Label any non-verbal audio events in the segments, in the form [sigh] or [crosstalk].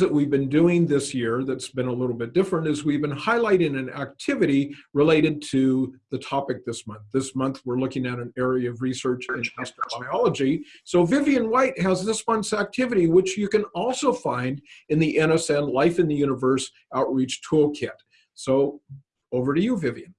that we've been doing this year that's been a little bit different is we've been highlighting an activity related to the topic this month. This month we're looking at an area of research in astrobiology. So Vivian White has this month's activity, which you can also find in the NSN Life in the Universe Outreach Toolkit. So over to you, Vivian.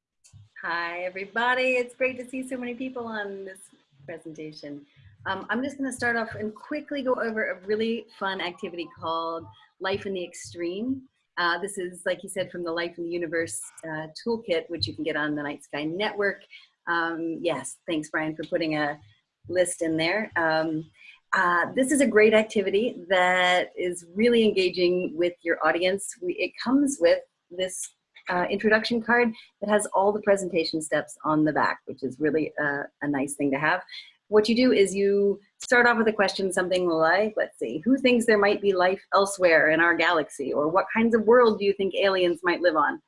Hi, everybody. It's great to see so many people on this presentation. Um, I'm just going to start off and quickly go over a really fun activity called Life in the Extreme. Uh, this is, like you said, from the Life in the Universe uh, toolkit, which you can get on the Night Sky Network. Um, yes, thanks, Brian, for putting a list in there. Um, uh, this is a great activity that is really engaging with your audience. We, it comes with this uh, introduction card that has all the presentation steps on the back, which is really a, a nice thing to have what you do is you start off with a question, something like, let's see, who thinks there might be life elsewhere in our galaxy? Or what kinds of world do you think aliens might live on?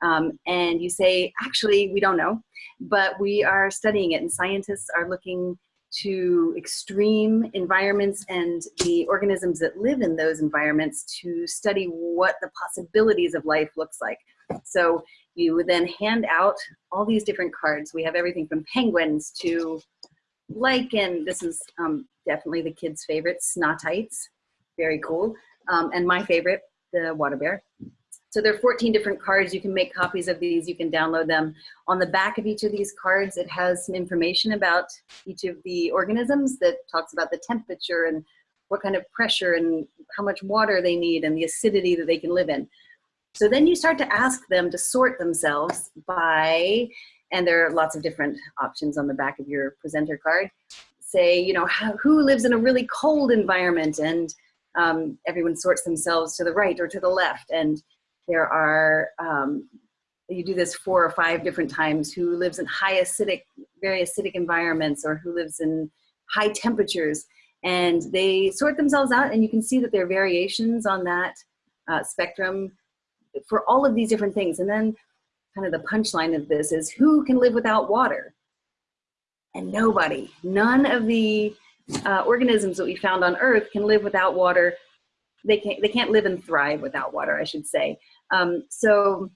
Um, and you say, actually, we don't know, but we are studying it and scientists are looking to extreme environments and the organisms that live in those environments to study what the possibilities of life looks like. So you then hand out all these different cards. We have everything from penguins to lichen, this is um, definitely the kids' favorite, snottites, very cool. Um, and my favorite, the water bear. So there are 14 different cards. You can make copies of these. You can download them. On the back of each of these cards, it has some information about each of the organisms that talks about the temperature and what kind of pressure and how much water they need and the acidity that they can live in. So then you start to ask them to sort themselves by and there are lots of different options on the back of your presenter card. Say, you know, who lives in a really cold environment and um, everyone sorts themselves to the right or to the left. And there are, um, you do this four or five different times, who lives in high acidic, very acidic environments or who lives in high temperatures. And they sort themselves out and you can see that there are variations on that uh, spectrum for all of these different things. And then kind of the punchline of this is who can live without water? And nobody, none of the uh, organisms that we found on Earth can live without water. They can't, they can't live and thrive without water, I should say. Um, so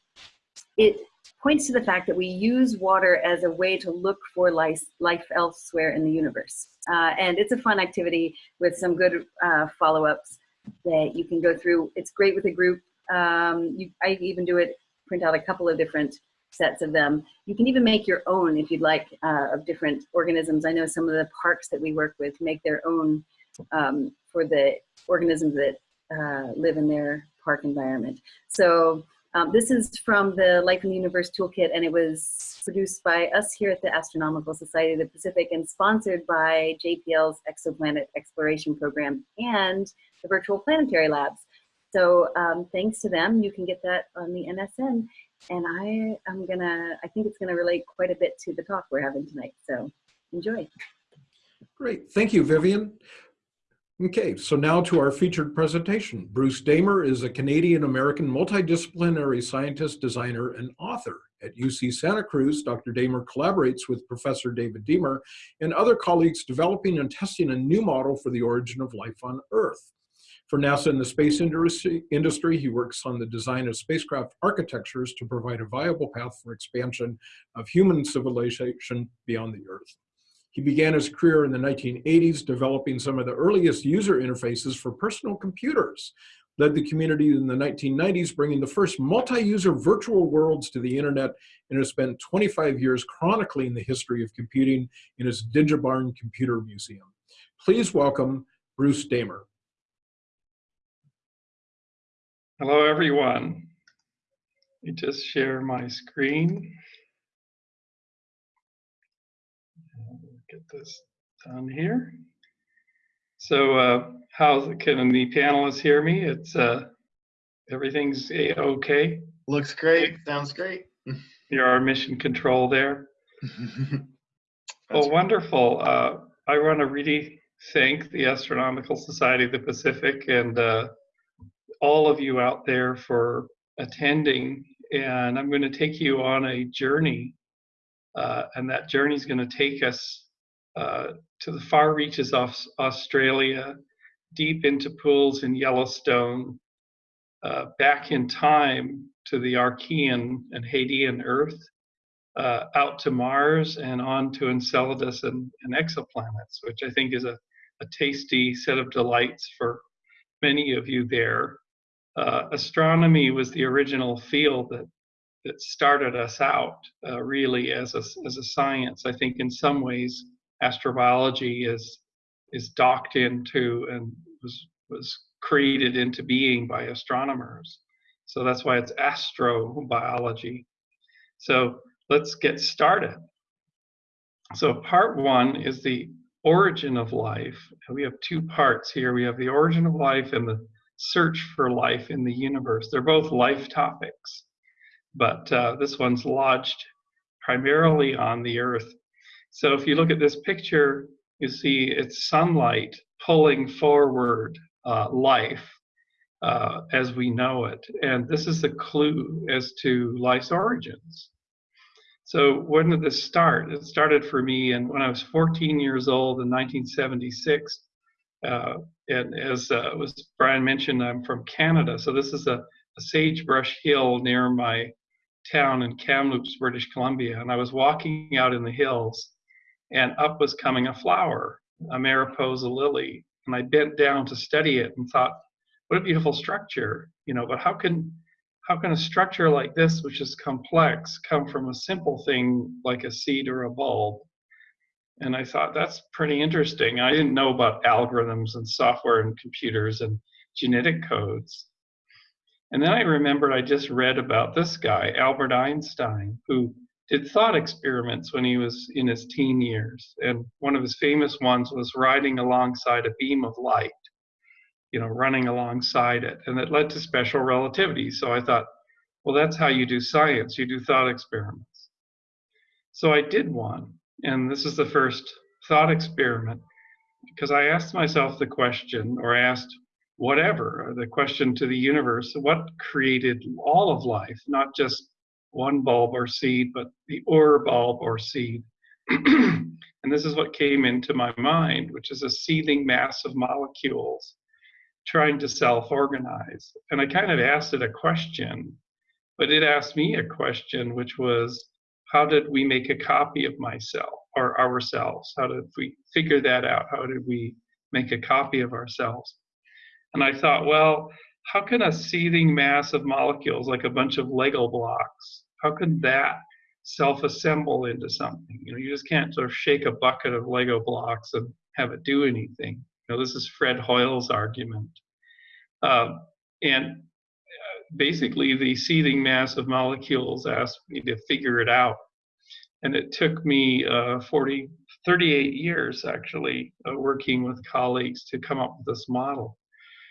it points to the fact that we use water as a way to look for life, life elsewhere in the universe. Uh, and it's a fun activity with some good uh, follow-ups that you can go through. It's great with a group. Um, you, I even do it print out a couple of different sets of them. You can even make your own if you'd like uh, of different organisms. I know some of the parks that we work with make their own um, for the organisms that uh, live in their park environment. So um, this is from the Life in the Universe Toolkit and it was produced by us here at the Astronomical Society of the Pacific and sponsored by JPL's Exoplanet Exploration Program and the Virtual Planetary Labs. So um, thanks to them, you can get that on the NSN. And I am gonna, I think it's gonna relate quite a bit to the talk we're having tonight. So enjoy. Great, thank you, Vivian. Okay, so now to our featured presentation. Bruce Damer is a Canadian-American multidisciplinary scientist, designer, and author. At UC Santa Cruz, Dr. Damer collaborates with Professor David Deamer and other colleagues developing and testing a new model for the origin of life on Earth. For NASA and the space industry, he works on the design of spacecraft architectures to provide a viable path for expansion of human civilization beyond the Earth. He began his career in the 1980s developing some of the earliest user interfaces for personal computers, led the community in the 1990s, bringing the first multi-user virtual worlds to the internet, and has spent 25 years chronicling the history of computing in his Digibarn Computer Museum. Please welcome Bruce Damer. Hello, everyone. Let me just share my screen. Get this done here. So, uh, how can the panelists hear me? It's uh, everything's a okay. Looks great. Sounds great. [laughs] You're our mission control there. [laughs] well, wonderful. Uh, I want to really thank the Astronomical Society of the Pacific and uh, all of you out there for attending. And I'm going to take you on a journey. Uh, and that journey is going to take us uh, to the far reaches of Australia, deep into pools in Yellowstone, uh, back in time to the Archean and Hadean Earth, uh, out to Mars, and on to Enceladus and, and exoplanets, which I think is a, a tasty set of delights for many of you there. Uh, astronomy was the original field that that started us out uh, really as a, as a science. I think in some ways astrobiology is is docked into and was was created into being by astronomers. So that's why it's astrobiology. So let's get started. So part one is the origin of life. We have two parts here. We have the origin of life and the search for life in the universe. They're both life topics but uh, this one's lodged primarily on the Earth. So if you look at this picture, you see it's sunlight pulling forward uh, life uh, as we know it. And this is the clue as to life's origins. So when did this start? It started for me and when I was 14 years old in 1976. Uh, and as uh, was Brian mentioned, I'm from Canada. So this is a, a sagebrush hill near my town in Kamloops, British Columbia, and I was walking out in the hills, and up was coming a flower, a Mariposa lily, and I bent down to study it and thought, what a beautiful structure, you know. But how can how can a structure like this, which is complex, come from a simple thing like a seed or a bulb? And I thought that's pretty interesting. I didn't know about algorithms and software and computers and genetic codes. And then I remembered I just read about this guy, Albert Einstein, who did thought experiments when he was in his teen years. And one of his famous ones was riding alongside a beam of light, you know, running alongside it. And it led to special relativity. So I thought, well, that's how you do science. You do thought experiments. So I did one. And this is the first thought experiment because I asked myself the question, or asked whatever, uh, the question to the universe, what created all of life, not just one bulb or seed, but the Ur bulb or seed. [clears throat] and this is what came into my mind, which is a seething mass of molecules trying to self-organize. And I kind of asked it a question, but it asked me a question, which was, how did we make a copy of myself or ourselves? How did we figure that out? How did we make a copy of ourselves? And I thought, well, how can a seething mass of molecules, like a bunch of Lego blocks, how could that self-assemble into something? You know, you just can't sort of shake a bucket of Lego blocks and have it do anything. You know, this is Fred Hoyle's argument. Um, and uh, basically, the seething mass of molecules asked me to figure it out. And it took me uh, 40, 38 years actually, uh, working with colleagues to come up with this model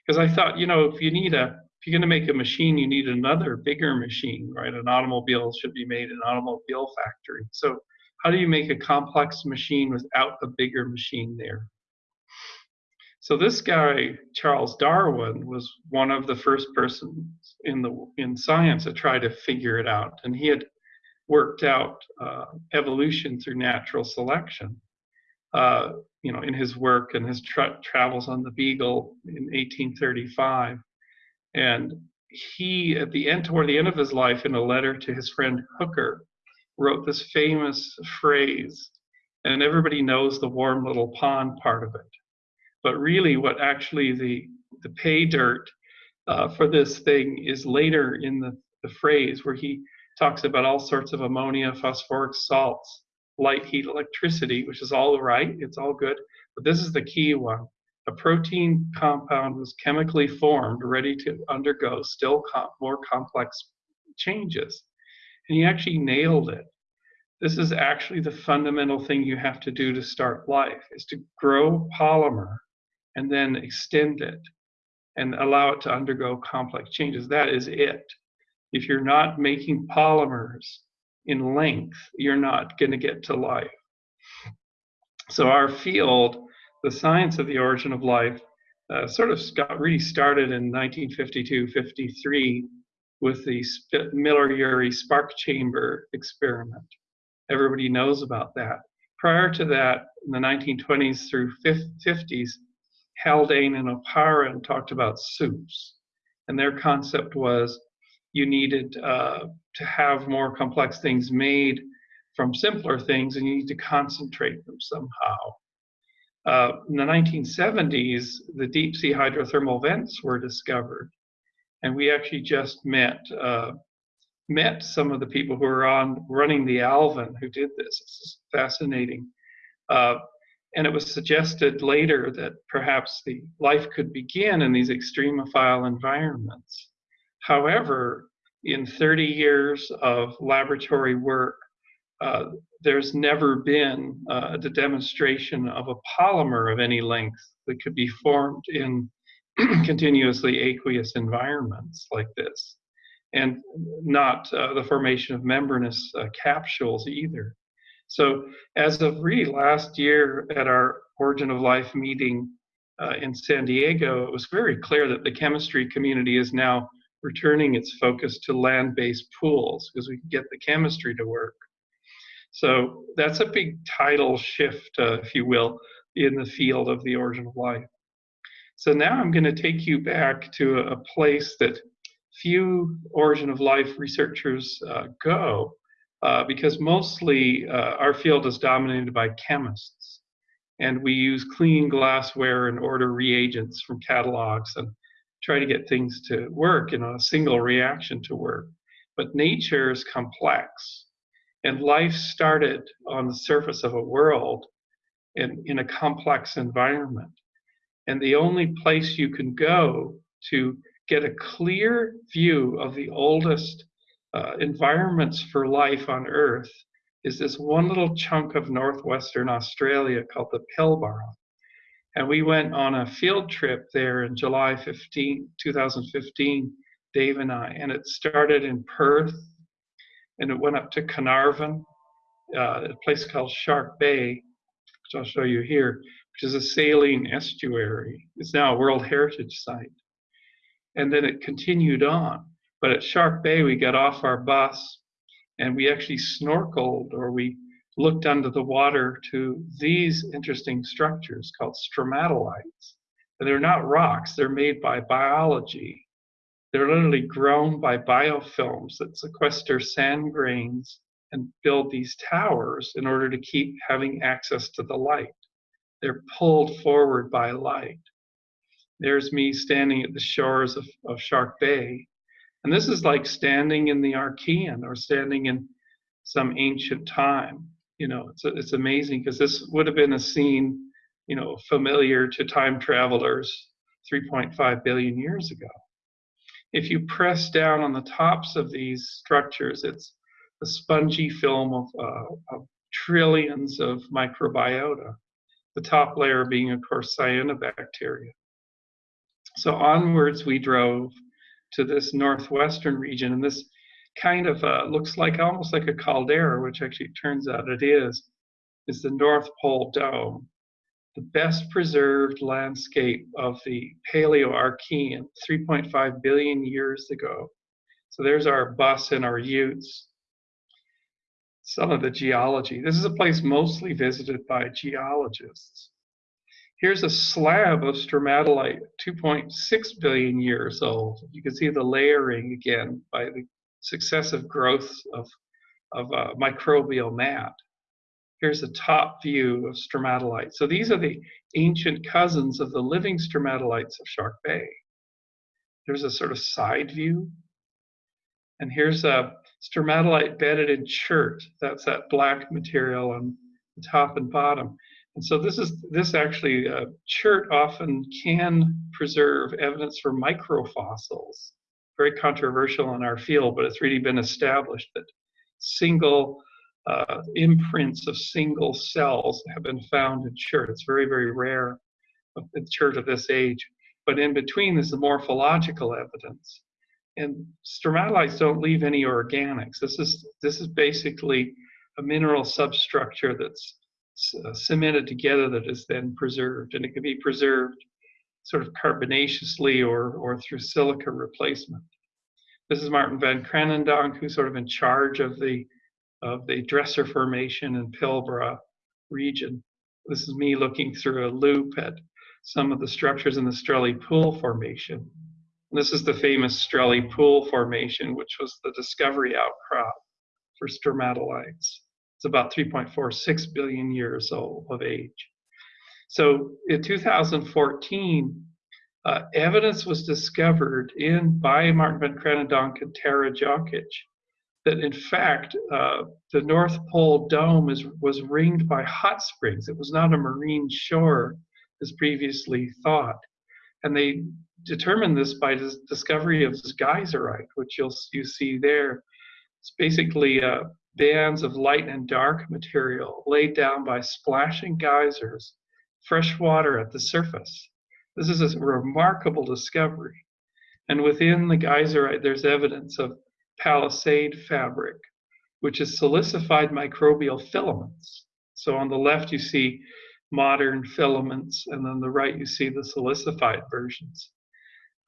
because I thought, you know, if you need a, if you're going to make a machine, you need another bigger machine, right? An automobile should be made in an automobile factory. So how do you make a complex machine without a bigger machine there? So this guy, Charles Darwin, was one of the first persons in the in science to try to figure it out, and he had worked out uh, evolution through natural selection. Uh, you know, in his work and his tra travels on the Beagle in 1835. And he, at the end, toward the end of his life, in a letter to his friend Hooker, wrote this famous phrase, and everybody knows the warm little pond part of it. But really, what actually the the pay dirt uh, for this thing is later in the, the phrase where he talks about all sorts of ammonia, phosphoric salts, light, heat, electricity, which is all right, it's all good. But this is the key one. A protein compound was chemically formed, ready to undergo still com more complex changes. And he actually nailed it. This is actually the fundamental thing you have to do to start life, is to grow polymer and then extend it and allow it to undergo complex changes. That is it. If you're not making polymers in length, you're not going to get to life. So our field, the science of the origin of life, uh, sort of got really started in 1952-53 with the Miller-Urey spark chamber experiment. Everybody knows about that. Prior to that, in the 1920s through 50s, Haldane and Oparin talked about soups. And their concept was you needed uh, to have more complex things made from simpler things and you need to concentrate them somehow. Uh, in the 1970s, the deep sea hydrothermal vents were discovered. And we actually just met uh, met some of the people who are on running the Alvin who did this. It's fascinating. Uh, and it was suggested later that perhaps the life could begin in these extremophile environments. However, in 30 years of laboratory work, uh, there's never been uh, the demonstration of a polymer of any length that could be formed in [clears throat] continuously aqueous environments like this, and not uh, the formation of membranous uh, capsules either. So as of really last year at our Origin of Life meeting uh, in San Diego, it was very clear that the chemistry community is now returning its focus to land-based pools because we can get the chemistry to work. So that's a big tidal shift, uh, if you will, in the field of the origin of life. So now I'm going to take you back to a place that few origin of life researchers uh, go uh, because mostly uh, our field is dominated by chemists. And we use clean glassware and order reagents from catalogs and try to get things to work in a single reaction to work. But nature is complex. And life started on the surface of a world in, in a complex environment. And the only place you can go to get a clear view of the oldest uh, environments for life on Earth is this one little chunk of northwestern Australia called the Pilbara. And we went on a field trip there in July 15, 2015, Dave and I, and it started in Perth and it went up to Carnarvon, uh, a place called Shark Bay, which I'll show you here, which is a saline estuary. It's now a World Heritage Site. And then it continued on. But at Shark Bay, we got off our bus and we actually snorkeled or we looked under the water to these interesting structures called stromatolites. And they're not rocks, they're made by biology. They're literally grown by biofilms that sequester sand grains and build these towers in order to keep having access to the light. They're pulled forward by light. There's me standing at the shores of, of Shark Bay. And this is like standing in the Archean or standing in some ancient time. You know, it's, it's amazing because this would have been a scene, you know, familiar to time travelers 3.5 billion years ago. If you press down on the tops of these structures, it's a spongy film of, uh, of trillions of microbiota, the top layer being, of course, cyanobacteria. So onwards we drove to this northwestern region, and this kind of uh, looks like almost like a caldera, which actually turns out it is, is the North Pole Dome, the best preserved landscape of the Paleo-Archean 3.5 billion years ago. So there's our bus and our utes. Some of the geology. This is a place mostly visited by geologists. Here's a slab of stromatolite, 2.6 billion years old. You can see the layering again by the successive growth of, of uh, microbial mat. Here's a top view of stromatolite. So these are the ancient cousins of the living stromatolites of Shark Bay. There's a sort of side view. And here's a stromatolite bedded in chert. That's that black material on the top and bottom. And so this is this actually uh, chert often can preserve evidence for microfossils. Very controversial in our field, but it's really been established that single uh, imprints of single cells have been found in chert. It's very, very rare in chert of this age. But in between is the morphological evidence. And stromatolites don't leave any organics. This is this is basically a mineral substructure that's uh, Uh, cemented together that is then preserved. And it can be preserved sort of carbonaciously or, or through silica replacement. This is Martin van Kranendonk, who's sort of in charge of the, of the Dresser Formation in Pilbara region. This is me looking through a loupe at some of the structures in the Strelley Pool Formation. And this is the famous Strelley Pool Formation, which was the discovery outcrop for stromatolites. It's about 3.46 billion years old of age. So in 2014, uh, evidence was discovered in by Martin van Kranendonk and Tara Djokic that in fact uh, the North Pole dome is, was ringed by hot springs. It was not a marine shore as previously thought. And they determined this by the discovery of this geyserite, which you'll you see there. It's basically uh, bands of light and dark material laid down by splashing geysers, fresh water at the surface. This is a remarkable discovery. And within the geyserite, there's evidence of palisade fabric, which is silicified microbial filaments. So on the left, you see modern filaments, and on the right, you see the silicified versions.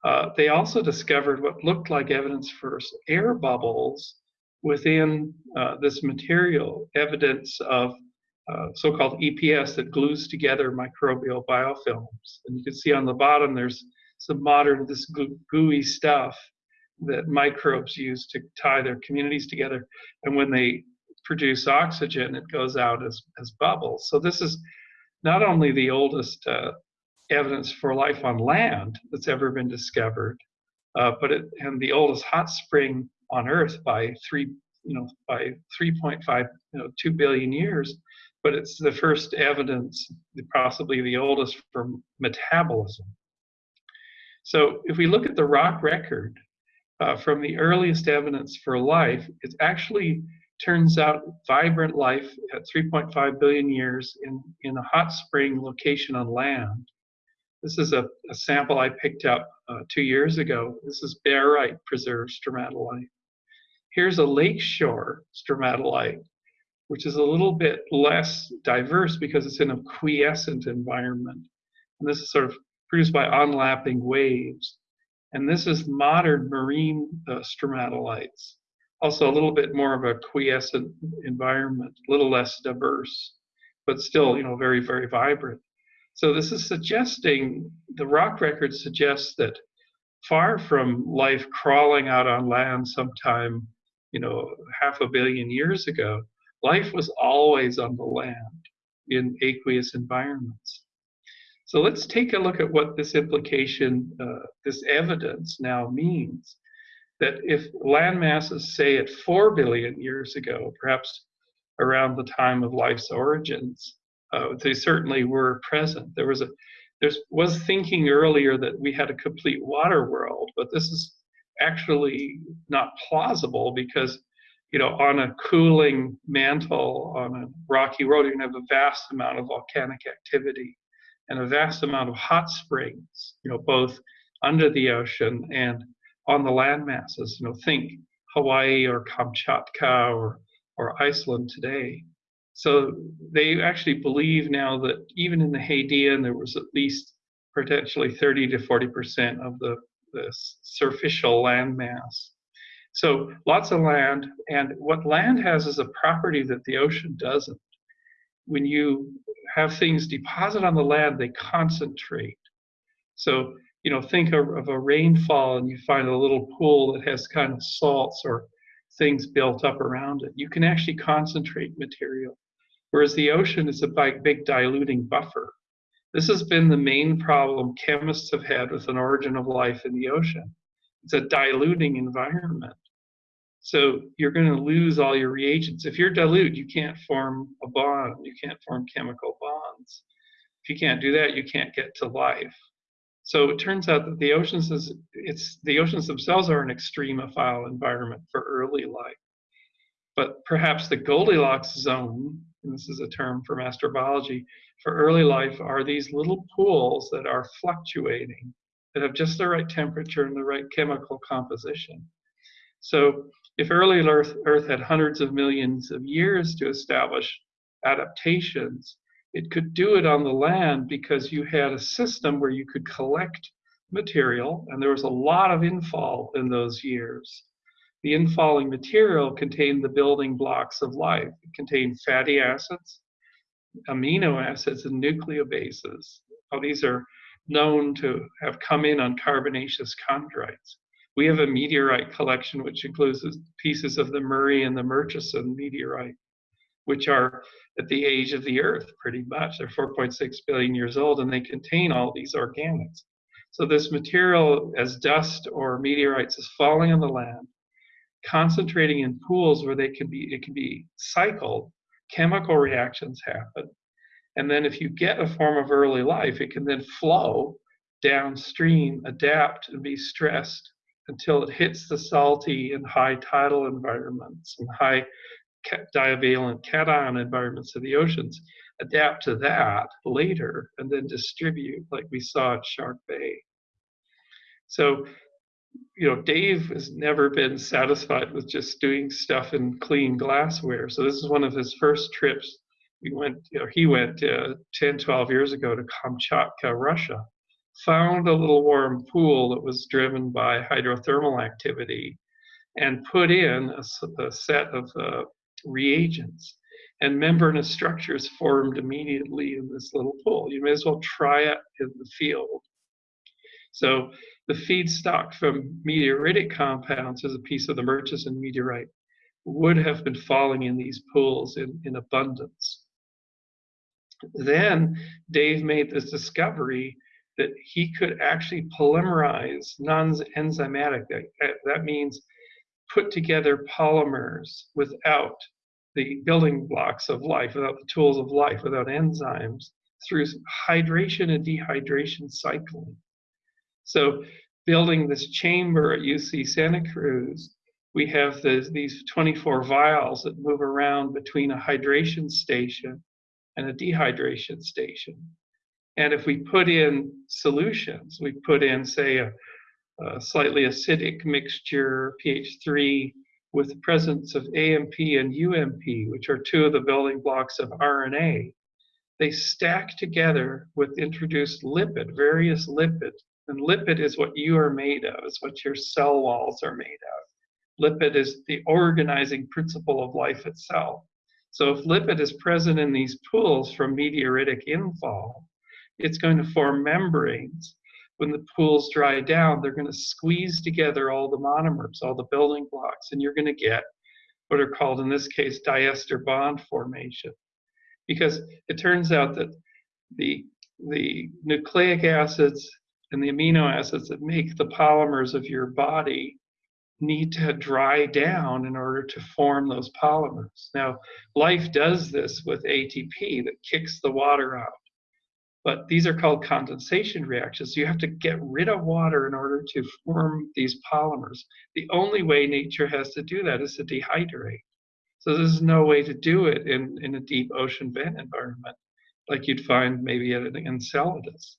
Uh, they also discovered what looked like evidence for air bubbles within uh, this material, evidence of uh, so-called EPS that glues together microbial biofilms. And you can see on the bottom, there's some modern, this gooey stuff that microbes use to tie their communities together. And when they produce oxygen, it goes out as, as bubbles. So this is not only the oldest uh, evidence for life on land that's ever been discovered, uh, but it, and the oldest hot spring on Earth by three, you know, by 3.5, you know, two billion years. But it's the first evidence, possibly the oldest for metabolism. So if we look at the rock record uh, from the earliest evidence for life, it actually turns out vibrant life at 3.5 billion years in, in a hot spring location on land. This is a, a sample I picked up uh, two years ago. This is barite preserved stromatolite. Here's a lakeshore stromatolite, which is a little bit less diverse because it's in a quiescent environment. And this is sort of produced by onlapping waves. And this is modern marine uh, stromatolites. Also a little bit more of a quiescent environment, a little less diverse, but still, you know, very, very vibrant. So this is suggesting, the rock record suggests that far from life crawling out on land sometime, you know, half a billion years ago, life was always on the land in aqueous environments. So let's take a look at what this implication, uh, this evidence now means. That if land masses, say at 4 billion years ago, perhaps around the time of life's origins, uh, they certainly were present. There was a there was thinking earlier that we had a complete water world, but this is actually not plausible because you know on a cooling mantle on a rocky road you're going to have a vast amount of volcanic activity and a vast amount of hot springs, you know, both under the ocean and on the land masses. You know, think Hawaii or Kamchatka or, or Iceland today. So they actually believe now that even in the Hadean, there was at least potentially 30 to 40% of the, the surficial land mass. So lots of land, and what land has is a property that the ocean doesn't. When you have things deposit on the land, they concentrate. So, you know, think of, of, a rainfall and you find a little pool that has kind of salts or things built up around it. You can actually concentrate material. Whereas the ocean is a big, big diluting buffer. This has been the main problem chemists have had with an origin of life in the ocean. It's a diluting environment. So you're going to lose all your reagents. If you're dilute, you can't form a bond. You can't form chemical bonds. If you can't do that, you can't get to life. So it turns out that the oceans is it's the oceans themselves are an extremophile environment for early life. But perhaps the Goldilocks zone, and this is a term from astrobiology, for early life are these little pools that are fluctuating, that have just the right temperature and the right chemical composition. So if early Earth, Earth had hundreds of millions of years to establish adaptations, it could do it on the land because you had a system where you could collect material, and there was a lot of infall in those years. The infalling material contained the building blocks of life. It contained fatty acids, amino acids, and nucleobases. Oh, these are known to have come in on carbonaceous chondrites. We have a meteorite collection which includes pieces of the Murray and the Murchison meteorite, which are at the age of the Earth pretty much. They're 4.6 billion years old and they contain all these organics. So this material as dust or meteorites is falling on the land, concentrating in pools where they can be, it can be cycled, chemical reactions happen. And then if you get a form of early life, it can then flow downstream, adapt and be stressed until it hits the salty and high tidal environments and high divalent cation environments of the oceans, adapt to that later and then distribute like we saw at Shark Bay. So, you know, Dave has never been satisfied with just doing stuff in clean glassware. So this is one of his first trips. We went, you know, he went uh, 10, 12 years ago to Kamchatka, Russia, found a little warm pool that was driven by hydrothermal activity and put in a, a set of uh, reagents and membranous structures formed immediately in this little pool. You may as well try it in the field. So the feedstock from meteoritic compounds as a piece of the Murchison meteorite would have been falling in these pools in, in abundance. Then Dave made this discovery that he could actually polymerize non-enzymatic. That, that means put together polymers without the building blocks of life, without the tools of life, without enzymes, through hydration and dehydration cycling. So building this chamber at UC Santa Cruz, we have the, these 24 vials that move around between a hydration station and a dehydration station. And if we put in solutions, we put in, say, a, a slightly acidic mixture, pH 3, with the presence of AMP and UMP, which are two of the building blocks of RNA, they stack together with introduced lipid, various lipids. And lipid is what you are made of, is what your cell walls are made of. Lipid is the organizing principle of life itself. So if lipid is present in these pools from meteoritic infall, it's going to form membranes. When the pools dry down, they're going to squeeze together all the monomers, all the building blocks, and you're going to get what are called, in this case, diester bond formation. Because it turns out that the, the nucleic acids and the amino acids that make the polymers of your body need to dry down in order to form those polymers. Now, life does this with ATP that kicks the water out. But these are called condensation reactions. You have to get rid of water in order to form these polymers. The only way nature has to do that is to dehydrate. So there's no way to do it in, in a deep ocean vent environment like you'd find maybe at an Enceladus.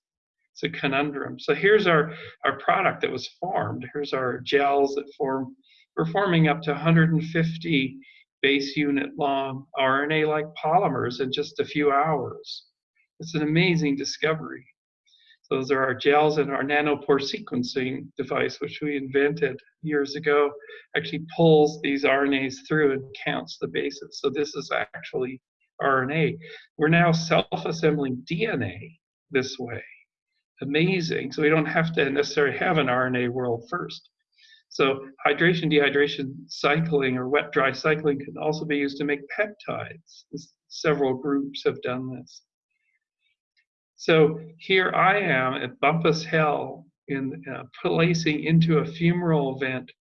It's a conundrum. So here's our, our product that was formed. Here's our gels that form. We're forming up to 150 base unit long RNA-like polymers in just a few hours. It's an amazing discovery. So those are our gels and our nanopore sequencing device, which we invented years ago, actually pulls these RNAs through and counts the bases. So this is actually RNA. We're now self-assembling DNA this way. Amazing. So we don't have to necessarily have an RNA world first. So hydration, dehydration cycling or wet dry cycling can also be used to make peptides. Several groups have done this. So here I am at Bumpass Hell in uh, placing into a fumarole vent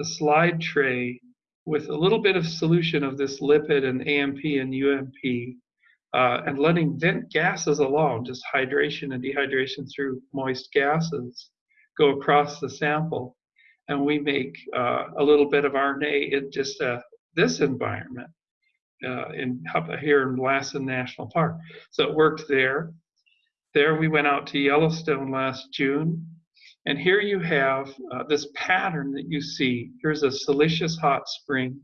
a slide tray with a little bit of solution of this lipid and AMP and UMP uh, and letting vent gases alone, just hydration and dehydration through moist gases, go across the sample. And we make uh, a little bit of RNA in just uh, this environment uh, in here in Lassen National Park. So it worked there. There we went out to Yellowstone last June. And here you have uh, this pattern that you see. Here's a siliceous hot spring.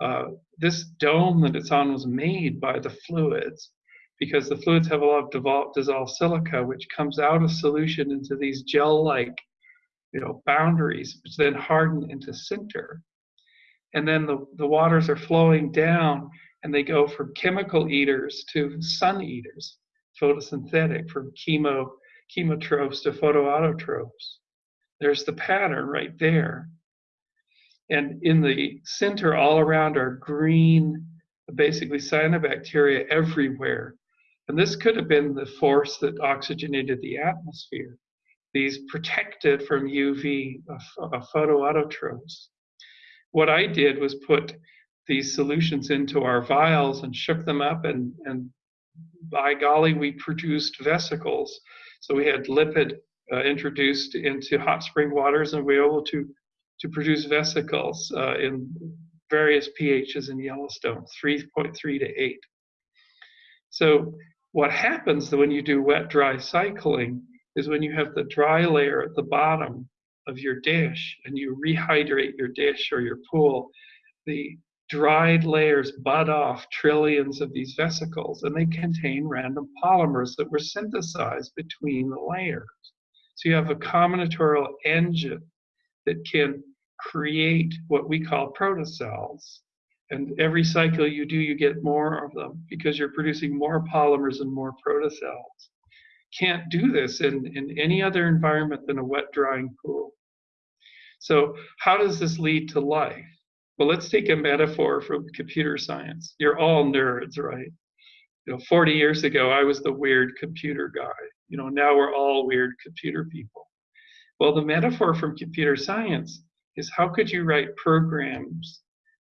Uh, this dome that it's on was made by the fluids because the fluids have a lot of dissolved silica, which comes out of solution into these gel-like you know, boundaries, which then harden into sinter. And then the, the waters are flowing down and they go from chemical eaters to sun eaters photosynthetic from chemo chemotrophs to photoautotrophs. There's the pattern right there. And in the center, all around are green, basically cyanobacteria everywhere. And this could have been the force that oxygenated the atmosphere. These protected from UV uh, photoautotrophs. What I did was put these solutions into our vials and shook them up and, and by golly, we produced vesicles. So we had lipid uh, introduced into hot spring waters and we were able to, to produce vesicles uh, in various pHs in Yellowstone, 3.3 to 8. So what happens when you do wet-dry cycling is when you have the dry layer at the bottom of your dish and you rehydrate your dish or your pool, the dried layers bud off trillions of these vesicles and they contain random polymers that were synthesized between the layers. So you have a combinatorial engine that can create what we call protocells. And every cycle you do, you get more of them because you're producing more polymers and more protocells. Can't do this in, in any other environment than a wet drying pool. So how does this lead to life? Well, let's take a metaphor from computer science. You're all nerds, right? You know, 40 years ago, I was the weird computer guy. You know, now we're all weird computer people. Well, the metaphor from computer science is how could you write programs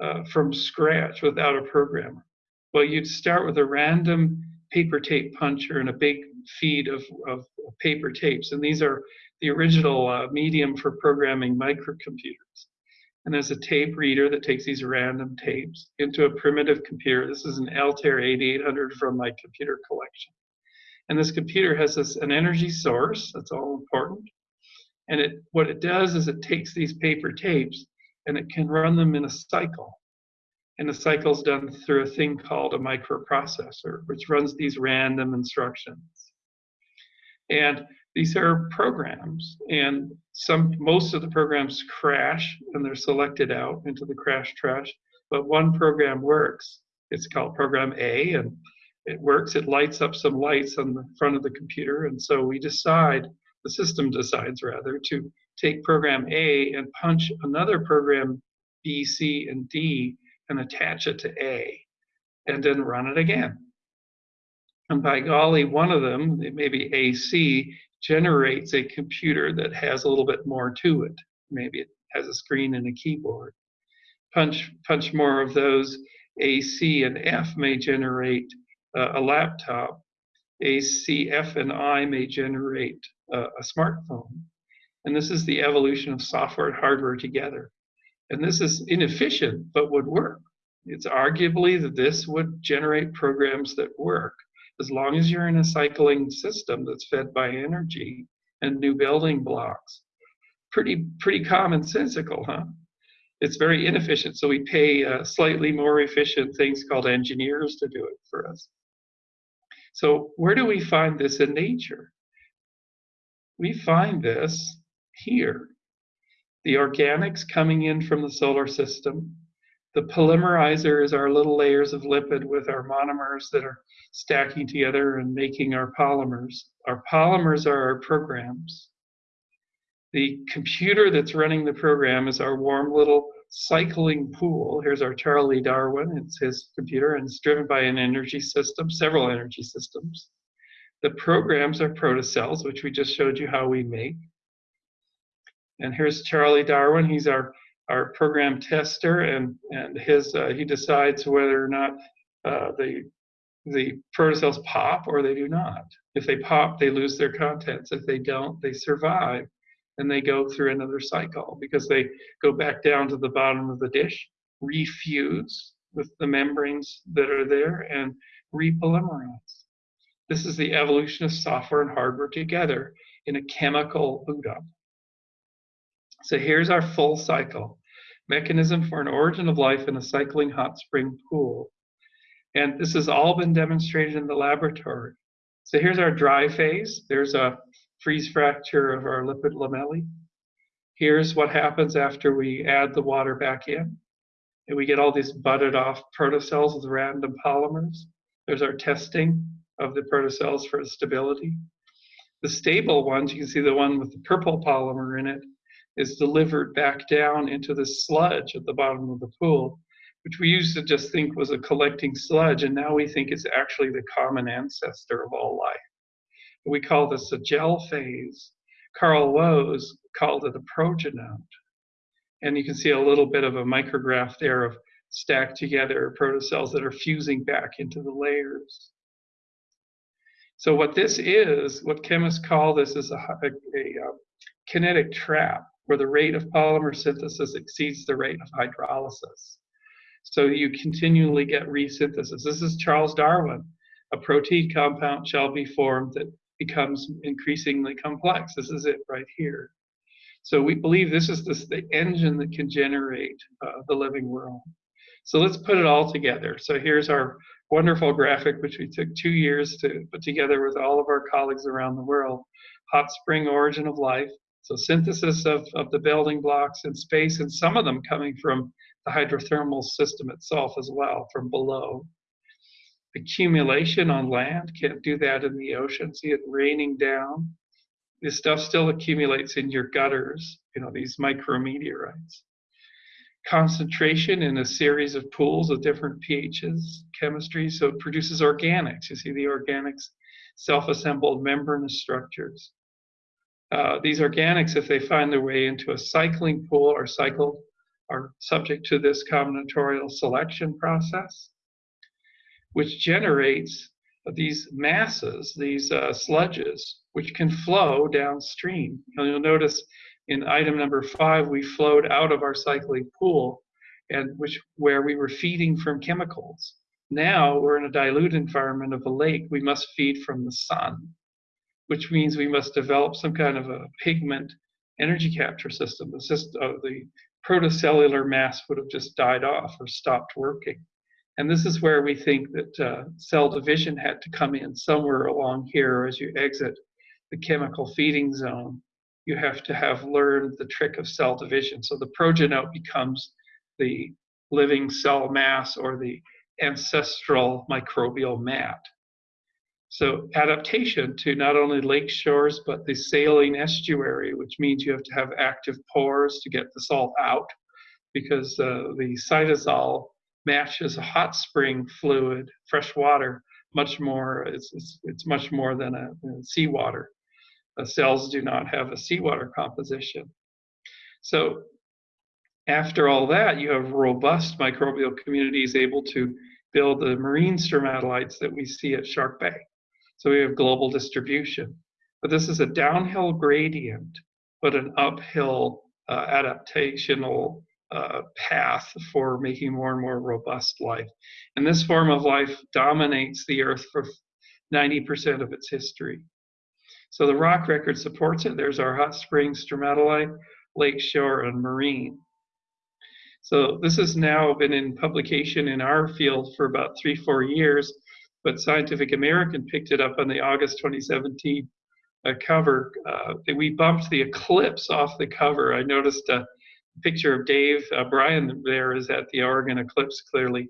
uh, from scratch without a programmer? Well, you'd start with a random paper tape puncher and a big feed of, of paper tapes. And these are the original uh, medium for programming microcomputers and there's a tape reader that takes these random tapes into a primitive computer. This is an Altair 8800 from my computer collection. And this computer has this an energy source, that's all important. And it what it does is it takes these paper tapes and it can run them in a cycle. And the cycle is done through a thing called a microprocessor, which runs these random instructions. And these are programs and some most of the programs crash and they're selected out into the crash trash but one program works it's called program a and it works it lights up some lights on the front of the computer and so we decide the system decides rather to take program a and punch another program b c and d and attach it to a and then run it again and by golly one of them maybe ac generates a computer that has a little bit more to it. Maybe it has a screen and a keyboard. Punch, punch more of those. A, C, and F may generate uh, a laptop. A, C, F, and I may generate uh, a smartphone. And this is the evolution of software and hardware together. And this is inefficient, but would work. It's arguably that this would generate programs that work as long as you're in a cycling system that's fed by energy and new building blocks. Pretty, pretty commonsensical, huh? It's very inefficient, so we pay uh, slightly more efficient things called engineers to do it for us. So where do we find this in nature? We find this here. The organics coming in from the solar system, the polymerizer is our little layers of lipid with our monomers that are stacking together and making our polymers. Our polymers are our programs. The computer that's running the program is our warm little cycling pool. Here's our Charlie Darwin. It's his computer and it's driven by an energy system, several energy systems. The programs are protocells, which we just showed you how we make. And here's Charlie Darwin. He's our our program tester, and and his uh, he decides whether or not uh, the the protocells pop or they do not. If they pop, they lose their contents. If they don't, they survive, and they go through another cycle because they go back down to the bottom of the dish, refuse with the membranes that are there, and repolymerize. This is the evolution of software and hardware together in a chemical boot up. So here's our full cycle mechanism for an origin of life in a cycling hot spring pool. And this has all been demonstrated in the laboratory. So here's our dry phase. There's a freeze fracture of our lipid lamellae. Here's what happens after we add the water back in. And we get all these budded off protocells with random polymers. There's our testing of the protocells for stability. The stable ones, you can see the one with the purple polymer in it, is delivered back down into the sludge at the bottom of the pool, which we used to just think was a collecting sludge, and now we think it's actually the common ancestor of all life. We call this a gel phase. Carl Woese called it a progenote. And you can see a little bit of a micrograph there of stacked together protocells that are fusing back into the layers. So what this is, what chemists call this is a, a, a um, kinetic trap where the rate of polymer synthesis exceeds the rate of hydrolysis. So you continually get resynthesis. This is Charles Darwin. A protein compound shall be formed that becomes increasingly complex. This is it right here. So we believe this is this, the engine that can generate uh, the living world. So let's put it all together. So here's our wonderful graphic, which we took two years to put together with all of our colleagues around the world. Hot spring origin of life. So synthesis of, of the building blocks in space, and some of them coming from the hydrothermal system itself as well, from below accumulation on land. Can't do that in the ocean. See it raining down. This stuff still accumulates in your gutters, you know, these micrometeorites. Concentration in a series of pools of different pHs, chemistry, so it produces organics. You see the organics, self-assembled membranous structures. Uh, these organics, if they find their way into a cycling pool, are cycled, are subject to this combinatorial selection process which generates these masses, these uh, sludges, which can flow downstream. And you'll notice in item number five, we flowed out of our cycling pool, and which where we were feeding from chemicals. Now we're in a dilute environment of a lake. We must feed from the sun, which means we must develop some kind of a pigment energy capture system. The, system, uh, the protocellular mass would have just died off or stopped working. And this is where we think that uh, cell division had to come in somewhere along here as you exit the chemical feeding zone. You have to have learned the trick of cell division. So the progenote becomes the living cell mass or the ancestral microbial mat. So adaptation to not only lake shores, but the saline estuary, which means you have to have active pores to get the salt out because uh, the cytosol matches a hot spring fluid, fresh water, much more, it's, it's, it's much more than a, a seawater. The cells do not have a seawater composition. So after all that, you have robust microbial communities able to build the marine stromatolites that we see at Shark Bay. So we have global distribution. But this is a downhill gradient, but an uphill uh, adaptational uh, path for making more and more robust life. And this form of life dominates the Earth for 90% of its history. So the rock record supports it. There's our hot springs, stromatolite, lakeshore, and marine. So this has now been in publication in our field for about three, four years, but Scientific American picked it up on the August 2017 uh, cover. Uh, we bumped the eclipse off the cover. I noticed a picture of Dave uh, Brian there is at the Oregon eclipse clearly.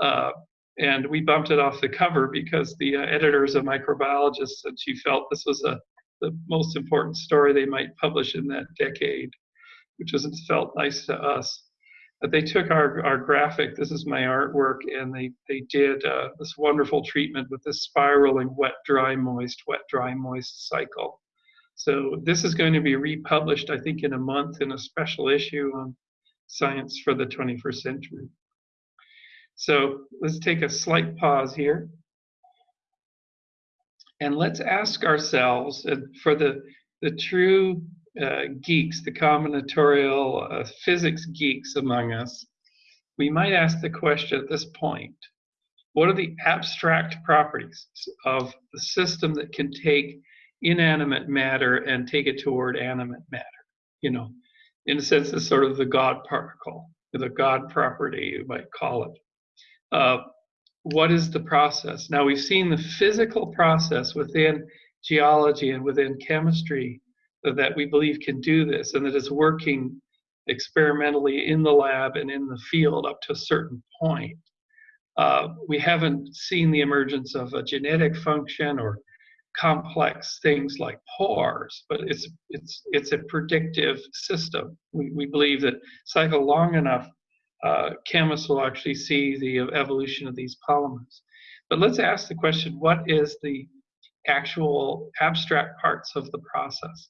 Uh, and we bumped it off the cover because the uh, editor is a microbiologist and she felt this was a, the most important story they might publish in that decade, which was felt nice to us. But they took our, our graphic, this is my artwork, and they, they did uh, this wonderful treatment with this spiraling wet, dry, moist, wet, dry, moist cycle. So this is going to be republished, I think, in a month in a special issue on science for the 21st century. So let's take a slight pause here. And let's ask ourselves, uh, for the, the true uh, geeks, the combinatorial uh, physics geeks among us, we might ask the question at this point, what are the abstract properties of the system that can take inanimate matter and take it toward animate matter. You know, in a sense, it's sort of the God particle, the God property, you might call it. Uh, what is the process? Now, we've seen the physical process within geology and within chemistry that we believe can do this and that is working experimentally in the lab and in the field up to a certain point. Uh, we haven't seen the emergence of a genetic function or complex things like pores, but it's it's it's a predictive system. We we believe that cycle long enough, uh, chemists will actually see the evolution of these polymers. But let's ask the question: What is the actual abstract parts of the process?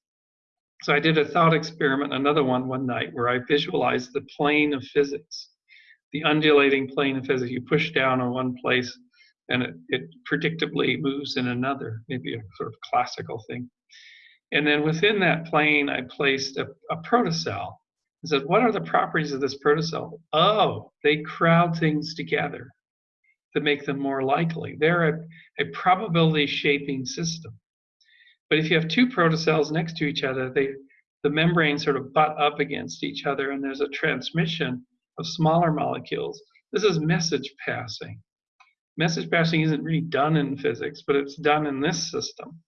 So I did a thought experiment, another one one night, where I visualized the plane of physics, the undulating plane of physics. You push down on one place and it, it predictably moves in another, maybe a sort of classical thing. And then within that plane, I placed a, a protocell. I said, what are the properties of this protocell? Oh, they crowd things together to make them more likely. They're a, a probability shaping system. But if you have two protocells next to each other, they the membranes sort of butt up against each other and there's a transmission of smaller molecules. This is message passing message passing isn't really done in physics, but it's done in this system.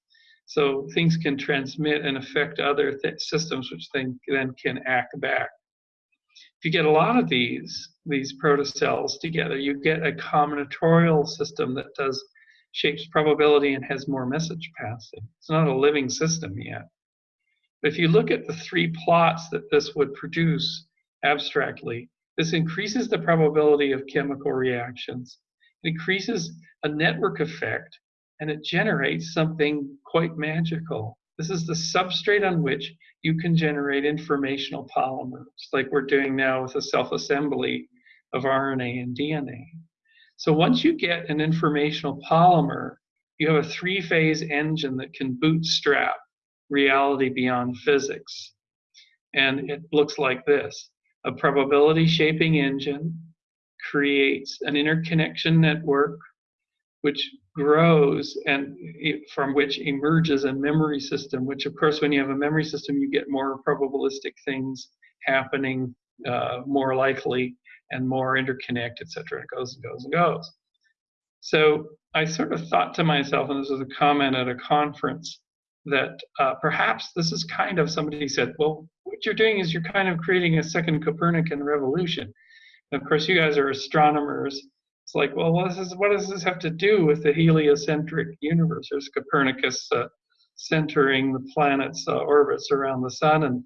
So things can transmit and affect other systems, which then, can act back. If you get a lot of these, these protocells together, you get a combinatorial system that does shapes probability and has more message passing. It's not a living system yet. But if you look at the three plots that this would produce abstractly, this increases the probability of chemical reactions it increases a network effect and it generates something quite magical. This is the substrate on which you can generate informational polymers, like we're doing now with the self-assembly of RNA and DNA. So once you get an informational polymer, you have a three-phase engine that can bootstrap reality beyond physics. And it looks like this, a probability shaping engine, creates an interconnection network which grows and from which emerges a memory system which of course when you have a memory system you get more probabilistic things happening uh, more likely and more interconnect etc it goes and goes and goes so i sort of thought to myself and this was a comment at a conference that uh, perhaps this is kind of somebody said well what you're doing is you're kind of creating a second copernican revolution of course, you guys are astronomers. It's like, well, what does this, what does this have to do with the heliocentric universe? There's Copernicus uh, centering the planet's uh, orbits around the sun and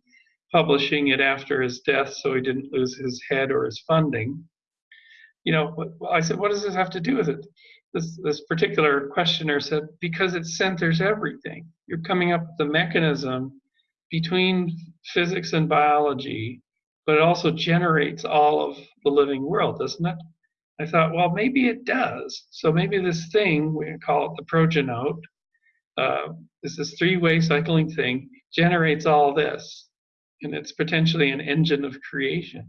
publishing it after his death so he didn't lose his head or his funding. You know, I said, what does this have to do with it? This, this particular questioner said, because it centers everything. You're coming up with the mechanism between physics and biology but it also generates all of the living world, doesn't it? I thought, well, maybe it does. So maybe this thing, we call it the progenote, uh, is this three-way cycling thing, generates all this. And it's potentially an engine of creation.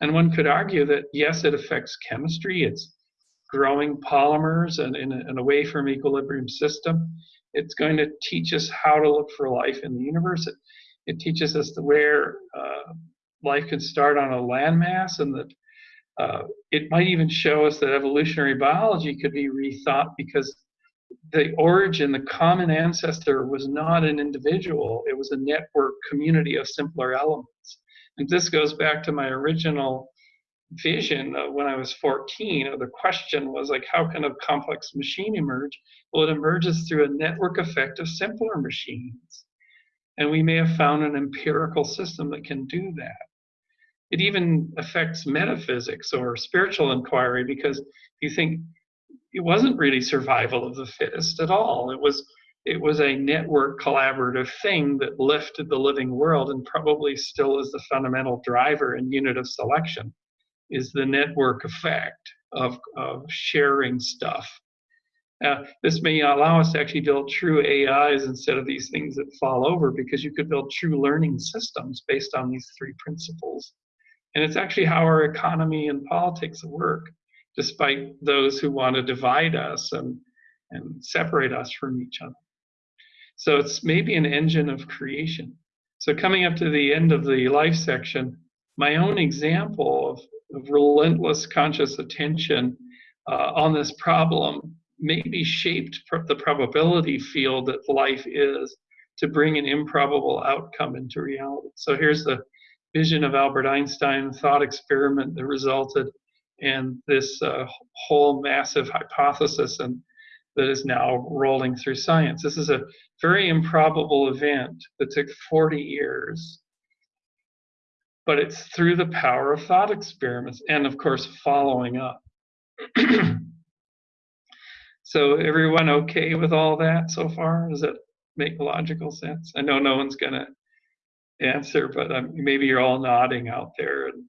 And one could argue that, yes, it affects chemistry. It's growing polymers and in, an away from equilibrium system. It's going to teach us how to look for life in the universe. It, it teaches us where uh, life can start on a landmass and that uh, it might even show us that evolutionary biology could be rethought because the origin, the common ancestor was not an individual, it was a network community of simpler elements. And this goes back to my original vision when I was 14. the question was like, how can a complex machine emerge? Well, it emerges through a network effect of simpler machines. And we may have found an empirical system that can do that it even affects metaphysics or spiritual inquiry because you think it wasn't really survival of the fittest at all. It was it was a network collaborative thing that lifted the living world and probably still is the fundamental driver and unit of selection is the network effect of, of sharing stuff. Uh, this may allow us to actually build true AIs instead of these things that fall over because you could build true learning systems based on these three principles. And it's actually how our economy and politics work, despite those who want to divide us and, and separate us from each other. So it's maybe an engine of creation. So coming up to the end of the life section, my own example of, of relentless conscious attention uh, on this problem maybe shaped pr the probability field that life is to bring an improbable outcome into reality. So here's the vision of Albert Einstein, thought experiment that resulted in this uh, whole massive hypothesis. And that is now rolling through science. This is a very improbable event that took 40 years. But it's through the power of thought experiments and, of course, following up. [clears throat] so, everyone okay with all that so far? Does that make logical sense? I know no one's going to answer, but um, maybe you're all nodding out there. And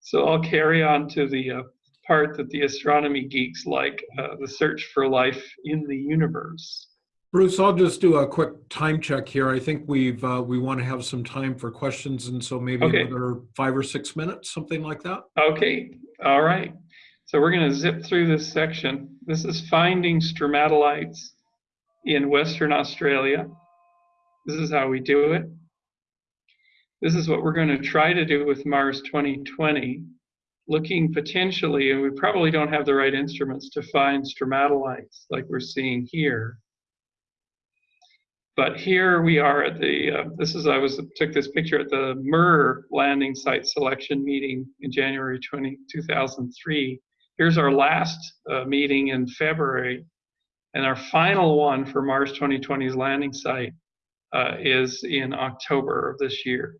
so, I'll carry on to the uh, part that the astronomy geeks like uh, the search for life in the universe. Bruce, I'll just do a quick time check here. I think we've uh, we want to have some time for questions, and so maybe Okay. another five or six minutes, something like that. Okay, all right. So we're going to zip through this section. This is finding stromatolites in Western Australia. This is how we do it. This is what we're going to try to do with Mars 2020, looking potentially, and we probably don't have the right instruments to find stromatolites like we're seeing here. But here we are at the, uh, this is, I was, took this picture at the MER landing site selection meeting in January 20, 2003. Here's our last uh, meeting in February. And our final one for Mars 2020's landing site uh, is in October of this year.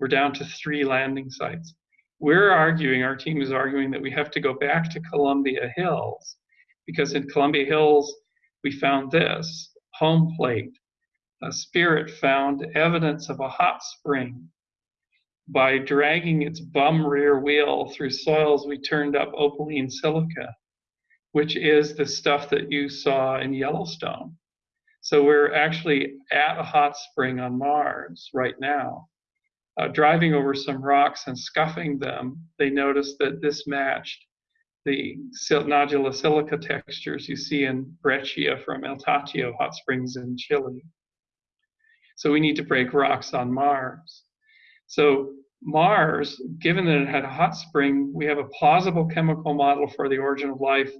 We're down to three landing sites. We're arguing, our team is arguing that we have to go back to Columbia Hills because in Columbia Hills, we found this home plate a spirit found evidence of a hot spring by dragging its bum rear wheel through soils we turned up opaline silica, which is the stuff that you saw in Yellowstone. So we're actually at a hot spring on Mars right now. Uh, driving over some rocks and scuffing them, they noticed that this matched the nodular silica textures you see in Breccia from El Tatio hot springs in Chile. So we need to break rocks on Mars. So Mars, given that it had a hot spring, we have a plausible chemical model for the origin of life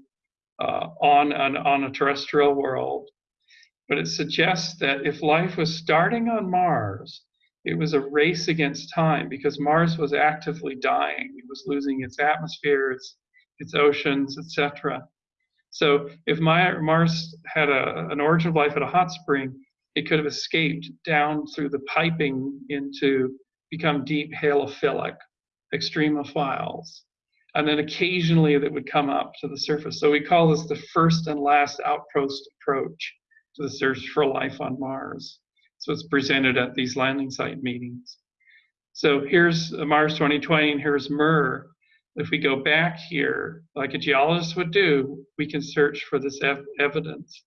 uh, on, an, on a terrestrial world. But it suggests that if life was starting on Mars, it was a race against time because Mars was actively dying. It was losing its atmosphere, its, its oceans, etc. So if Mars had a, an origin of life at a hot spring, it could have escaped down through the piping into become deep halophilic extremophiles. And then occasionally that would come up to the surface. So we call this the first and last outpost approach to the search for life on Mars. So it's presented at these landing site meetings. So here's Mars 2020 and here's MER. If we go back here, like a geologist would do, we can search for this ev evidence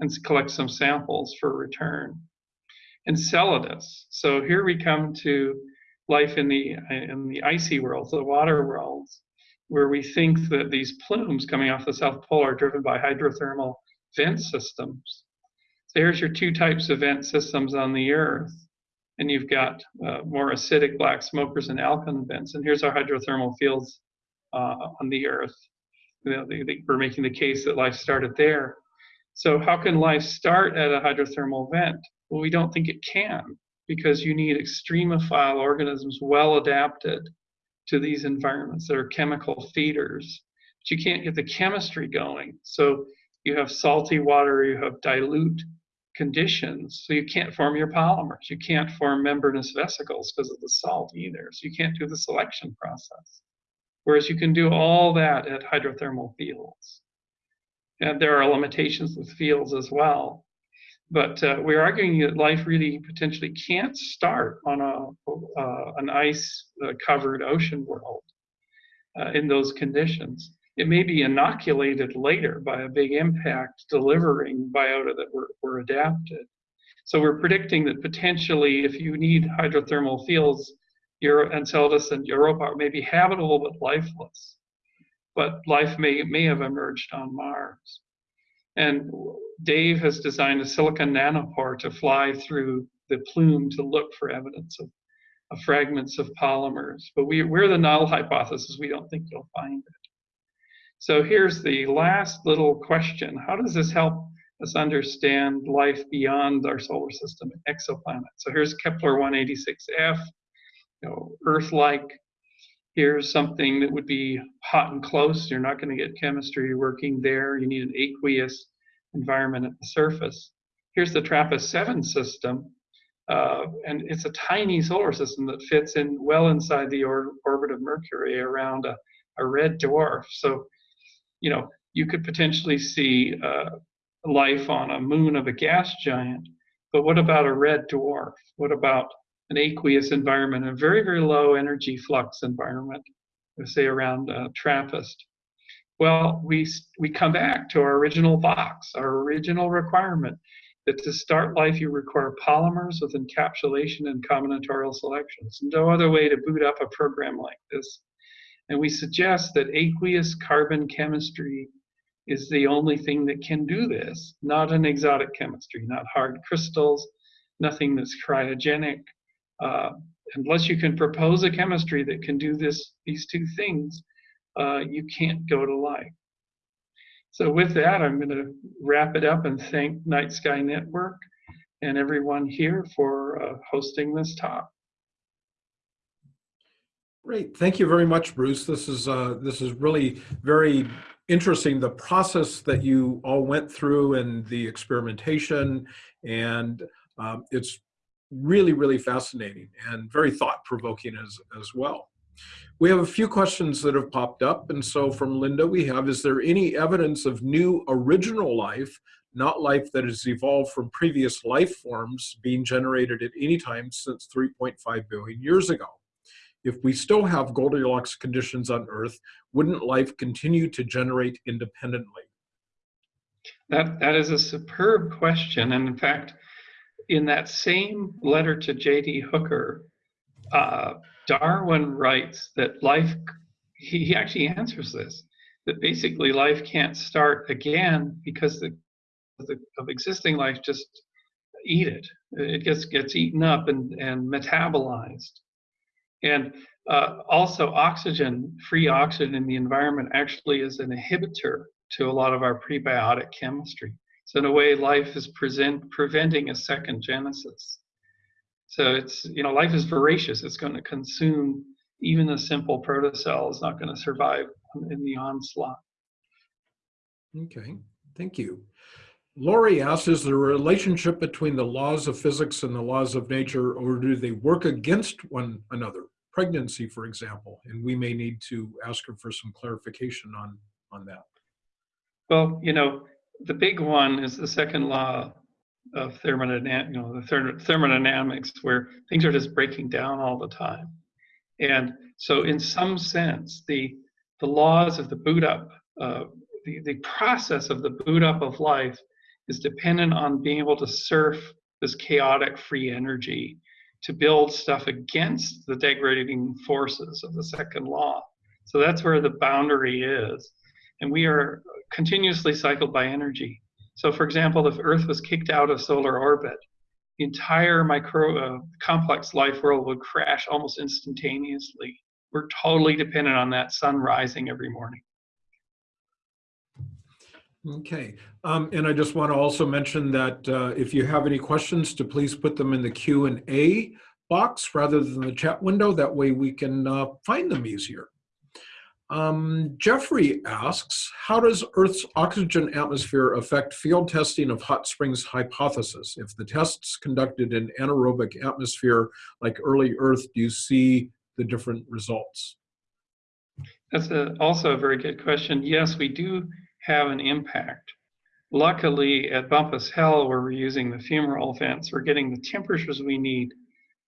and collect some samples for return. Enceladus. So here we come to life in the in the icy worlds, the water worlds, where we think that these plumes coming off the South Pole are driven by hydrothermal vent systems. So here's your two types of vent systems on the Earth. And you've got uh, more acidic black smokers and alkaline vents. And here's our hydrothermal fields uh, on the Earth. You know, they, they, we're making the case that life started there. So how can life start at a hydrothermal vent? Well, we don't think it can because you need extremophile organisms well adapted to these environments that are chemical feeders. But you can't get the chemistry going. So you have salty water, you have dilute conditions, so you can't form your polymers. You can't form membranous vesicles because of the salt either. So you can't do the selection process. Whereas you can do all that at hydrothermal fields. And there are limitations with fields as well. But uh, we're arguing that life really potentially can't start on a, uh, an ice uh, covered ocean world uh, in those conditions. It may be inoculated later by a big impact delivering biota that were, were adapted. So we're predicting that potentially if you need hydrothermal fields, Euro, Enceladus and Europa may be habitable but lifeless. But life may, may have emerged on Mars. And Dave has designed a silicon nanopore to fly through the plume to look for evidence of, of fragments of polymers. But we, we're the null hypothesis. We don't think you'll find it. So here's the last little question. How does this help us understand life beyond our solar system, exoplanets? So here's Kepler 186f, you know, Earth-like. Here's something that would be hot and close. You're not going to get chemistry working there. You need an aqueous environment at the surface. Here's the TRAPPIST-7 system, uh, and it's a tiny solar system that fits in well inside the or orbit of Mercury around a, a red dwarf. So, you know, you could potentially see uh, life on a moon of a gas giant, but what about a red dwarf? What about an aqueous environment, a very, very low energy flux environment, say around uh, TRAPPIST? Well, we, we come back to our original box, our original requirement that to start life you require polymers with encapsulation and combinatorial selections. No other way to boot up a program like this. And we suggest that aqueous carbon chemistry is the only thing that can do this, not an exotic chemistry, not hard crystals, nothing that's cryogenic. Uh, unless you can propose a chemistry that can do this, these two things, uh, you can't go to life. So with that, I'm going to wrap it up and thank Night Sky Network and everyone here for uh, hosting this talk. Great, thank you very much, Bruce. This is uh, this is really very interesting. The process that you all went through and the experimentation, and um, it's really really fascinating and very thought provoking as as well. We have a few questions that have popped up. And so from Linda, we have, is there any evidence of new original life, not life that has evolved from previous life forms being generated at any time since 3.5 billion years ago? If we still have Goldilocks conditions on Earth, wouldn't life continue to generate independently? That, that is a superb question. And in fact, in that same letter to J.D. Hooker, uh, Darwin writes that life, he, he actually answers this, that basically life can't start again because the, the of existing life just eat it. It gets gets eaten up and, and metabolized. And uh, also oxygen, free oxygen in the environment actually is an inhibitor to a lot of our prebiotic chemistry. So in a way, life is present, preventing a second genesis. So it's, you know, life is voracious. It's going to consume even a simple protocell is not going to survive in the onslaught. Okay, thank you. Lori asks, is there a relationship between the laws of physics and the laws of nature, or do they work against one another? Pregnancy, for example, and we may need to ask her for some clarification on, on that. Well, you know, the big one is the second law of thermodynamics, you know, the thermodynamics where things are just breaking down all the time. And so in some sense, the, the laws of the boot up, uh, the, the process of the boot up of life is dependent on being able to surf this chaotic free energy to build stuff against the degrading forces of the second law. So that's where the boundary is. And we are continuously cycled by energy. So for example, if Earth was kicked out of solar orbit, the entire micro uh, complex life world would crash almost instantaneously. We're totally dependent on that sun rising every morning. Okay, um, and I just want to also mention that uh, if you have any questions, to please put them in the Q and A box rather than the chat window. That way we can uh, find them easier. Um, Jeffrey asks, how does Earth's oxygen atmosphere affect field testing of hot springs hypothesis? If the tests conducted in anaerobic atmosphere like early Earth, do you see the different results? That's a, also a very good question. Yes, we do have an impact. Luckily, at Bumpass Hell, we're using the fumarole vents, we're getting the temperatures we need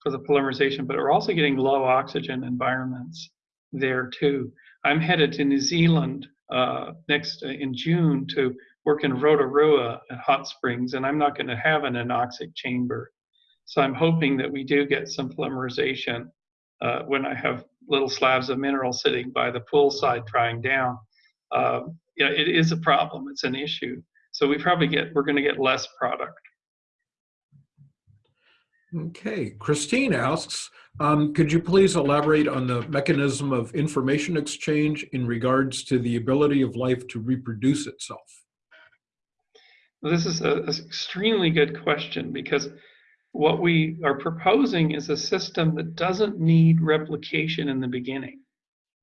for the polymerization, but we're also getting low oxygen environments there too. I'm headed to New Zealand uh, next uh, in June to work in Rotorua at Hot Springs, and I'm not going to have an anoxic chamber. So I'm hoping that we do get some polymerization uh, when I have little slabs of mineral sitting by the poolside drying down. Uh, you know, it is a problem. It's an issue. So we probably get we're going to get less product. Okay, Christine asks, um, could you please elaborate on the mechanism of information exchange in regards to the ability of life to reproduce itself? This is an extremely good question because what we are proposing is a system that doesn't need replication in the beginning.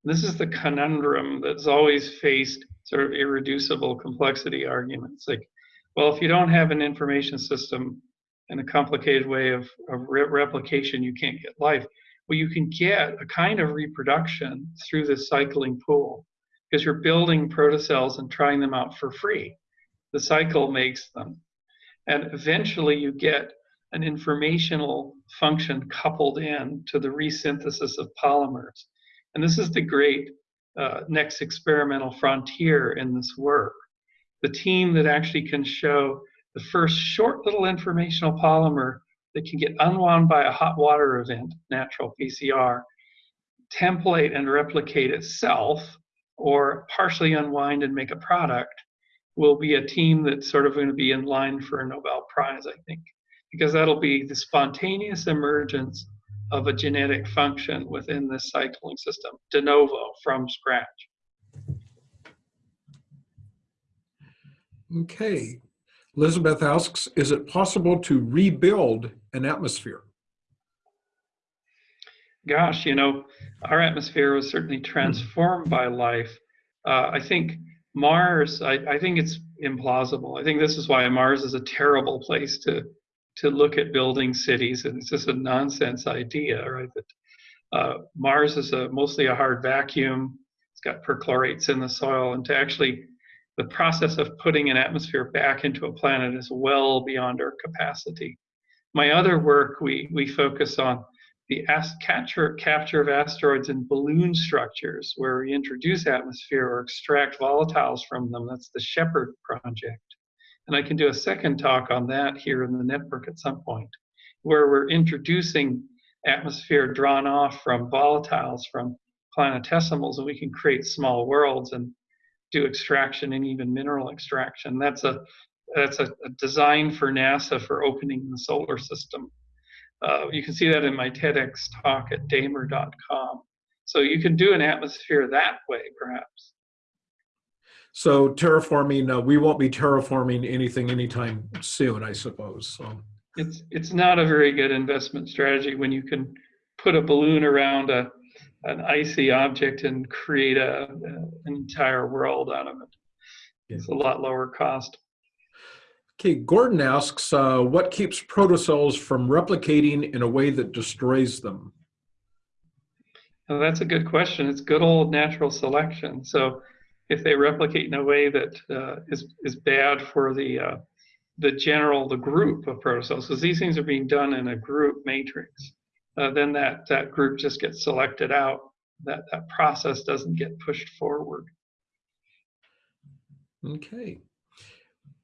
This is the conundrum that's always faced sort of irreducible complexity arguments. Like, Well, if you don't have an information system and a complicated way of, of re replication, you can't get life. Well, you can get a kind of reproduction through this cycling pool because you're building protocells and trying them out for free. The cycle makes them. And eventually you get an informational function coupled in to the resynthesis of polymers. And this is the great uh, next experimental frontier in this work. The team that actually can show the first short little informational polymer that can get unwound by a hot water event, natural PCR, template and replicate itself, or partially unwind and make a product, will be a team that's sort of going to be in line for a Nobel Prize, I think, because that'll be the spontaneous emergence of a genetic function within this cycling system, de novo, from scratch. Okay. Elizabeth asks, is it possible to rebuild an atmosphere? Gosh, you know, our atmosphere was certainly transformed by life. Uh, I think Mars, I, I think it's implausible. I think this is why Mars is a terrible place to to look at building cities, and it's just a nonsense idea, right? That uh, Mars is a mostly a hard vacuum. It's got perchlorates in the soil, and to actually the process of putting an atmosphere back into a planet is well beyond our capacity. My other work, we we focus on the capture capture of asteroids in balloon structures, where we introduce atmosphere or extract volatiles from them. That's the SHEPHERD project. And I can do a second talk on that here in the network at some point, where we're introducing atmosphere drawn off from volatiles, from planetesimals, and we can create small worlds and do extraction and even mineral extraction. That's a that's a, a design for NASA for opening the solar system. Uh, you can see that in my TEDx talk at damer.com. So you can do an atmosphere that way, perhaps. So terraforming, uh, we won't be terraforming anything anytime soon, I suppose. So it's it's not a very good investment strategy when you can put a balloon around a an icy object and create a, a an entire world out of it. Yeah. It's a lot lower cost. Okay, Gordon asks, uh, what keeps protocells from replicating in a way that destroys them? Well, that's a good question. It's good old natural selection. So if they replicate in a way that uh, is is bad for the uh, the general the group of protocells, because these things are being done in a group matrix, uh, then that that group just gets selected out. That that process doesn't get pushed forward. Okay.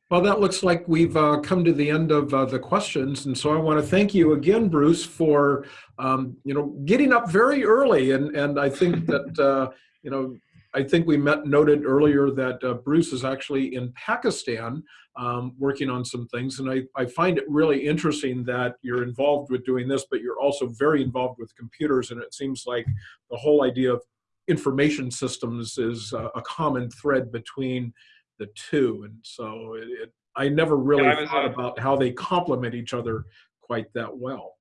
Well, that looks like we've uh, come to the end of uh, the questions, and so I want to thank you again, Bruce, for um, you know getting up very early, and and I think that [laughs] uh, you know I think we met noted earlier that uh, Bruce is actually in Pakistan um, working on some things. And I, I find it really interesting that you're involved with doing this, but you're also very involved with computers. And it seems like the whole idea of information systems is uh, a common thread between the two. And so it, it, I never really yeah, thought about how they complement each other quite that well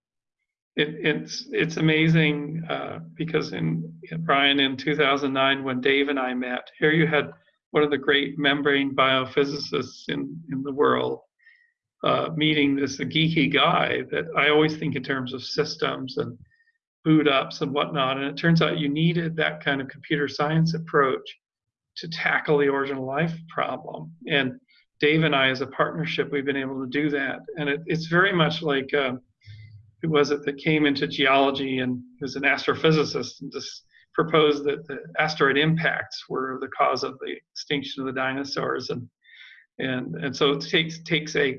it, it's it's amazing uh, because in, Brian in 2009 when Dave and I met here you had one of the great membrane biophysicists in in the world uh, meeting this geeky guy that I always think in terms of systems and boot ups and whatnot and it turns out you needed that kind of computer science approach to tackle the origin of life problem. And Dave and I as a partnership we've been able to do that. And it, it's very much like uh, who was it that came into geology and was an astrophysicist and just proposed that the asteroid impacts were the cause of the extinction of the dinosaurs and and and so it takes takes a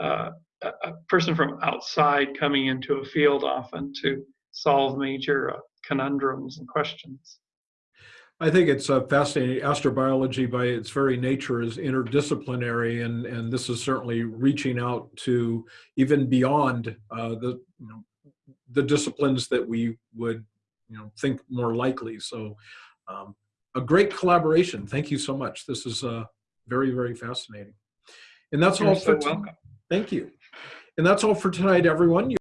uh, a person from outside coming into a field often to solve major uh, conundrums and questions. I think it's uh, fascinating. Astrobiology, by its very nature, is interdisciplinary, and and this is certainly reaching out to even beyond uh, the you know, the disciplines that we would you know think more likely. So, um, a great collaboration. Thank you so much. This is uh, very very fascinating. And that's You're all so for welcome. Thank you. And that's all for tonight, everyone.